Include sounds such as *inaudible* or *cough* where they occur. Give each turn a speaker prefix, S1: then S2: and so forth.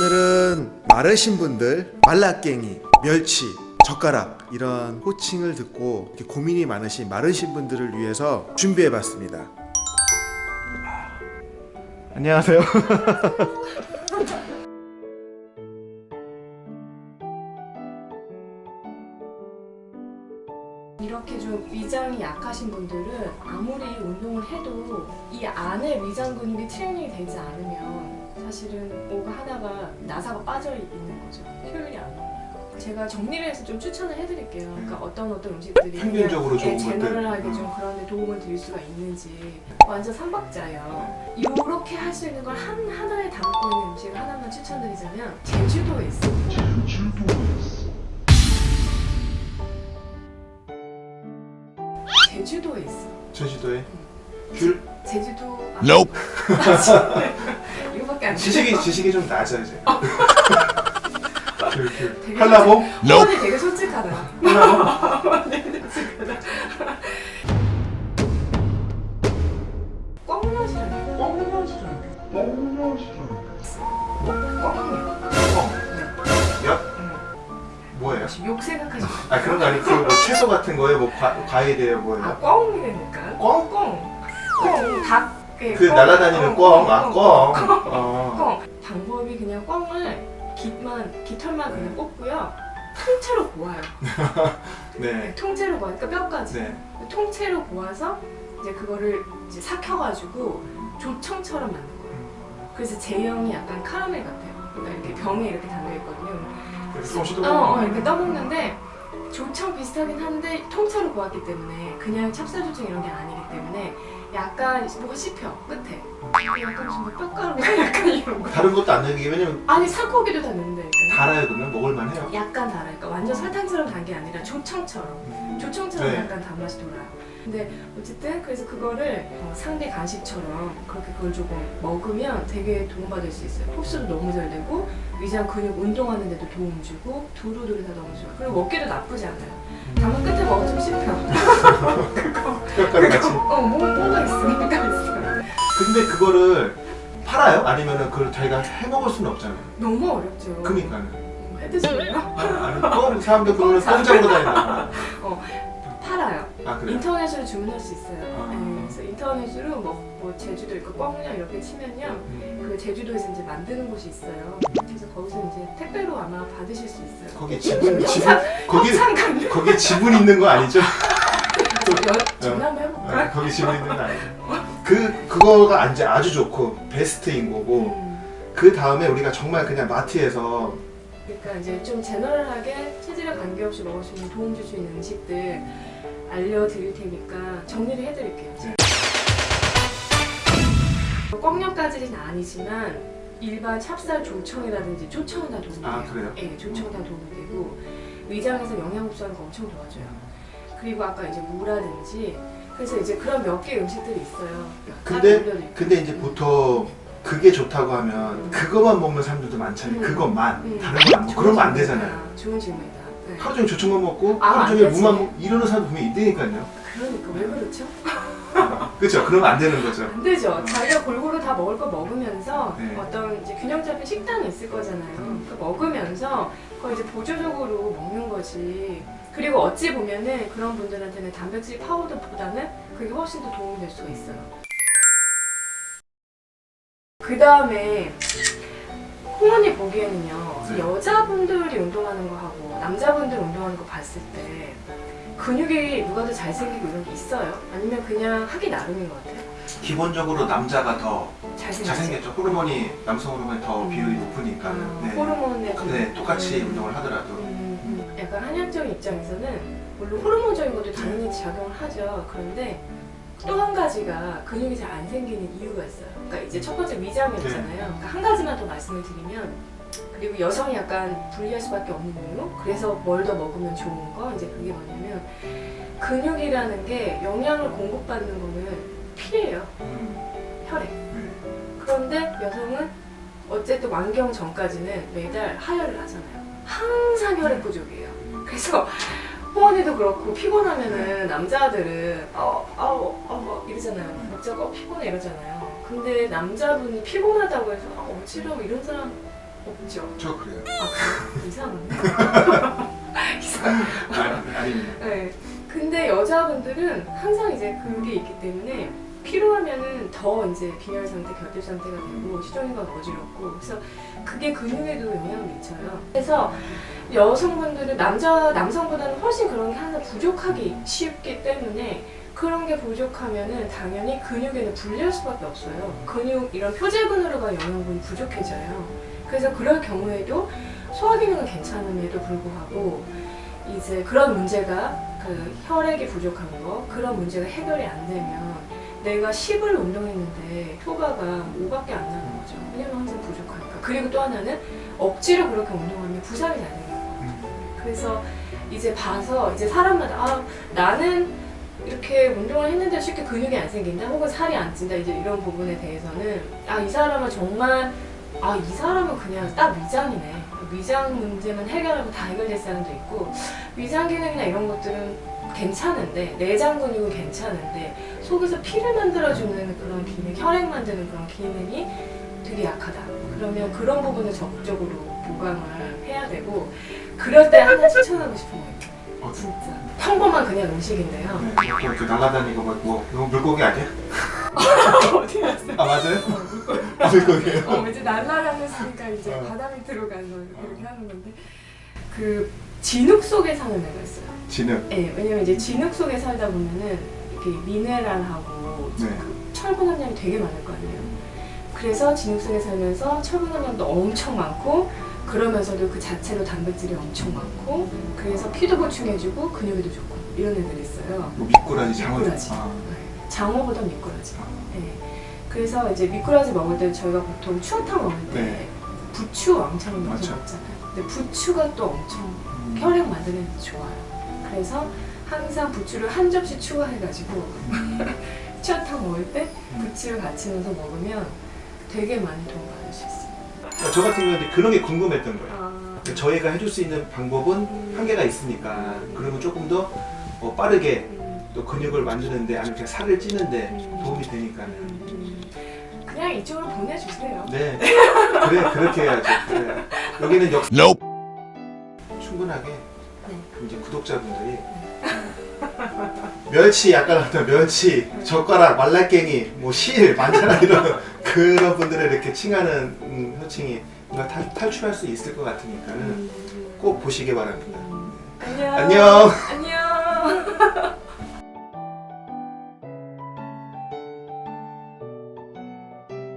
S1: 오늘은 마르신 분들 말라깽이, 멸치, 젓가락 이런 호칭을 듣고 이렇게 고민이 많으신 마르신 분들을 위해서 준비해봤습니다. 안녕하세요. *laughs*
S2: 이렇게 좀 위장이 약하신 분들은 아무리 운동을 해도 이 안에 위장 근육이 트레이닝이 되지 않으면 사실은 뭐가 하다가 나사가 빠져 있는 거죠. 효율이 안 나와요. 제가 정리를 해서 좀 추천을 해드릴게요. 그러니까 어떤 어떤 음식들이
S1: 평균적으로
S2: 예,
S1: 것들.
S2: 제너럴하게
S1: 음.
S2: 좀 그런 데 도움을 드릴 수가 있는지 완전 삼박자예요. 이렇게 할 수 있는 걸 한 하나에 담고 있는 음식을 하나만 추천드리자면 제주도에 있어요. 제주도에 있어.
S1: 제주도에 귤
S2: 제주도 아,
S3: Nope. *laughs*
S2: 안 돼.
S1: 지식이 지식이 좀 낮아 이제.
S2: 되게
S1: 한라봉
S2: 어머니 되게 솔직하다. 되게.
S1: 엿 뭐예요?
S2: 욕 생각하시면
S1: 아 그런 거 아니고 그뭐 채소 같은 거에 뭐 과, 과일이에요
S2: 아
S1: 뭐예요?
S2: 꽝이라니까.
S1: 꽝?
S2: 꽝. 꽝. 닭. 예,
S1: 그
S2: 꽝.
S1: 날아다니는
S2: 꽝,
S1: 꽝, 아
S2: 꽝,
S1: 꽝.
S2: 방법이 그냥 꽝을 깃만 깃털만 그냥 뽑고요. 통째로 고아요. *laughs*
S1: 네.
S2: 통째로 고아. 그러니까 뼈까지.
S1: 네.
S2: 통째로 고아서 이제 그거를 이제 삭혀가지고 조청처럼 만든 거예요. 그래서 제형이 약간 카라멜 같아요. 그러니까 이렇게 병에 이렇게 담겨 있거든요.
S1: 그래서 조금씩
S2: 어,
S1: 더
S2: 어, 이렇게 떠먹는데 조청 비슷하긴 한데 통째로 고았기 때문에 그냥 찹쌀조청 이런 게 아니기 때문에 약간 뭐가 씹혀 끝에. 약간 무슨 뭐 뼈가루가 *laughs* 약간 이런 거.
S1: 다른 것도 안 넣기 왜냐면
S2: 아니 살코기도 다 넣는데.
S1: 달아요 그러면? 먹을만 해요.
S2: 약간 달아 그러니까 완전 설탕처럼 단 게 아니라 조청처럼. 조청처럼
S1: 네.
S2: 약간 단맛이 돌아요. 근데 어쨌든 그래서 그거를 어, 상대 간식처럼 그렇게 그걸 조금 먹으면 되게 도움받을 수 있어요. 흡수도 너무 잘 되고 위장 근육 운동하는 데도 도움 주고 두루두루 다 너무 좋아. 그리고 먹기도 나쁘지 않아요. 다만 끝에 먹어주면 씹혀. *laughs*
S1: 뼈가루 같이.
S2: 어, 뭐, 있어.
S1: 근데 그거를 팔아요? 아니면은 그걸 자기가 해 먹을 수는 없잖아요.
S2: 너무 어렵죠.
S1: 그니까는.
S2: 어, 해드실래요?
S1: 아니 껌 사람들 그거는 껌 잡으러 다닌다.
S2: 팔아요.
S1: 아?
S2: 인터넷으로 주문할 수 있어요.
S1: 아.
S2: 네, 그래서 인터넷으로 뭐, 뭐 제주도 있고 꽝냥 이렇게 치면요.
S1: 음.
S2: 그 제주도에서 이제 만드는 곳이 있어요. 그래서 거기서 이제 택배로 아마 받으실 수 있어요.
S1: 거기 지분 지분 *laughs* 거기. 거기 지분 있는 거 아니죠? *laughs*
S2: 여- 전화 한번 해볼까?
S1: 아, 거기 지분 있는 거 아니죠? 그 그거가 이제 아주 좋고 베스트인 거고
S2: 음,
S1: 그 다음에 우리가 정말 그냥 마트에서
S2: 그러니까 이제 좀 제너럴하게 체질에 관계없이 먹을 수 있는 도움 줄 수 있는 음식들 알려드릴 테니까 정리를 해드릴게요.
S1: 네.
S2: 꽝냥까지는 아니지만 일반 찹쌀 조청이라든지 조청은 다 도움이 돼요.
S1: 아, 그래요?
S2: 네, 조청은 다 도움이 되고 위장에서 영양 흡수하는 거 엄청 도와줘요. 그리고 아까 이제 무라든지 그래서 이제 그런 몇 개 음식들이 있어요.
S1: 근데-. 근데 이제 보통 그게 좋다고 하면
S2: 음.
S1: 그것만 먹는 사람들도 많잖아요.
S2: 음.
S1: 그것만
S2: 음.
S1: 다른 건 안 먹고 그러면 안. 되잖아요.
S2: 좋은 질문이다. 네.
S1: 하루 종일 조청만 먹고
S2: 아,
S1: 하루
S2: 안
S1: 종일. 무만 먹고 이러는 사람 분명히 있다니까요.
S2: 그러니까 왜 그렇죠? *laughs*
S1: 그렇죠? 그러면 안 되는 거죠.
S2: 안 되죠. 자기가 골고루 다 먹을 거 먹으면서
S1: 네.
S2: 어떤 이제 균형 잡힌 식단이 있을 거잖아요.
S1: 음.
S2: 그 먹으면서 그걸 이제 보조적으로 먹는 거지. 그리고 어찌 보면은 그런 분들한테는 단백질 파우더보다는 그게 훨씬 더 도움이 될 수가 있어요. 그 다음에 홍언니 보기에는요
S1: 네.
S2: 여자분들이 운동하는 거 하고 남자분들 운동하는 거 봤을 때 근육이 누가 더 잘생기고 이런 게 있어요? 아니면 그냥 하기 나름인 것 같아요?
S1: 기본적으로 남자가 더? 잘생겼죠. 호르몬이 남성 호르몬이 더 비율이 높으니까.
S2: 아,
S1: 네.
S2: 호르몬의 그-
S1: 네, 똑같이
S2: 음,
S1: 운동을 하더라도.
S2: 음, 음. 약간 한약적인 입장에서는 물론 호르몬적인 것도 당연히 작용을 하죠. 그런데 또 한 가지가 근육이 잘 안 생기는 이유가 있어요. 그러니까 이제 첫 번째 위장이었잖아요.
S1: 네.
S2: 그러니까 한 가지만 더 말씀을 드리면 그리고 여성이 약간 불리할 수밖에 없는 이유 그래서 뭘 더 먹으면 좋은 거 이제 그게 뭐냐면 근육이라는 게 영양을 공급받는 거는 피예요.
S1: 음,
S2: 혈액.
S1: 네.
S2: 그런데 여성은 어쨌든 완경 전까지는 매달 하혈을 하잖아요. 항상 혈액 부족이에요. 그래서 호원이도 그렇고 피곤하면은 남자들은 어, 아우, 어, 이러잖아요. 목자가 어, 피곤해 이러잖아요. 근데 남자분이 피곤하다고 해서 아, 어지러워 이런 사람 없죠.
S1: 저 그래요.
S2: 아? 이상하네. 이상. *laughs*
S1: 아니, 아닙니다.
S2: 네. 근데 여자분들은 항상 이제 그게 있기 때문에 피로하면은 더 이제 빈혈 상태, 결핍 상태가 되고 시종일관 어지럽고 그래서 그게 근육에도 영향을 미쳐요. 그래서 여성분들은 남자 남성보다는 훨씬 그런 게 항상 부족하기 쉽기 때문에 그런 게 부족하면은 당연히 근육에는 불리할 수밖에 없어요. 근육 이런 표제근으로 가 영양분이 부족해져요. 그래서 그럴 경우에도 소화 기능은 괜찮음에도 불구하고 이제 그런 문제가 그 혈액이 부족한 거 그런 문제가 해결이 안 되면 내가 10을 운동했는데 효과가 5밖에 안 나는 거죠. 왜냐면 항상 부족하니까. 그리고 또 하나는 억지로 그렇게 운동하면 부상이 잘 되는 거예요. 그래서 이제 봐서 이제 사람마다 아 나는 이렇게 운동을 했는데 쉽게 근육이 안 생긴다 혹은 살이 안 찐다 이제 이런 부분에 대해서는 아 이 사람은 정말 아 이 사람은 그냥 딱 위장이네 위장 문제만 해결하면 다 해결될 사람도 있고 위장 기능이나 이런 것들은 괜찮은데 내장 근육은 괜찮은데 속에서 피를 만들어주는 그런 기능 혈액 만드는 그런 기능이 되게 약하다 그러면 그런 부분을 적극적으로 보강을 해야 되고 그럴 때 하나 추천하고 싶은 거 있어요
S1: 어,
S2: 진짜 평범한 그냥 음식인데요
S1: 네, 뭐 이렇게 날아다니고 뭐, 뭐 이거 물고기 아니야? *laughs*
S2: 어디 갔어요?
S1: 아 맞아요? 아, 물고기예요.
S2: 어, 이제 날라다녔으니까 이제
S1: 어.
S2: 바다 밑으로 가서 그렇게 하는 건데 그 진흙 속에 사는 애가 있어요.
S1: 진흙.
S2: 네, 왜냐면 이제 진흙 속에 살다 보면은 이렇게 미네랄하고
S1: 네.
S2: 그 철분 함량이 되게 많을 거 아니에요. 그래서 진흙 속에 살면서 철분 함량도 엄청 많고 그러면서도 그 자체로 단백질이 엄청 많고 그래서 피도 보충해주고 근육에도 좋고 이런 애들이 있어요.
S1: 뭐 미꾸라지, 장어.
S2: 미꾸라지.
S1: 아,
S2: 네, 장어보다 미꾸라지.
S1: 아,
S2: 네. 그래서 이제 미꾸라지 먹을 때 저희가 보통 추어탕 먹을 때
S1: 네.
S2: 부추 왕창 넣어서. 먹잖아요. 근데 부추가 또 엄청
S1: 음.
S2: 혈액 만드는 데 좋아요. 그래서 항상 부추를 한 접시 추가해가지고 추어탕 먹을 때
S1: 음.
S2: 부추를 같이 넣어서 먹으면 되게 많이 도움 받을 수 있어요.
S3: 저 같은 경우는 그런 게 궁금했던 거예요.
S2: 아,
S3: 저희가 해줄 수 있는 방법은 한계가 있으니까 그러면 조금 더 어, 빠르게
S2: 음,
S3: 또 근육을 만드는데 아니면 그냥 살을 찌는데
S2: 음.
S3: 도움이 되니까는
S2: 음, 음. 그냥 이쪽으로 보내주세요.
S3: 네 그래 그렇게 해야죠. 그래. 여기는 역 충분하게
S2: 네.
S3: 이제 구독자분들이 멸치 약간 어떤 멸치 젓가락 말라깽이 뭐실 많잖아 이런 *laughs* 그런 분들을 이렇게 칭하는 음, 호칭이 뭔가 탈, 탈출할 수 있을 것 같으니까는
S2: 음,
S3: 꼭 보시기 바랍니다.
S2: 안녕.
S3: 안녕. *laughs*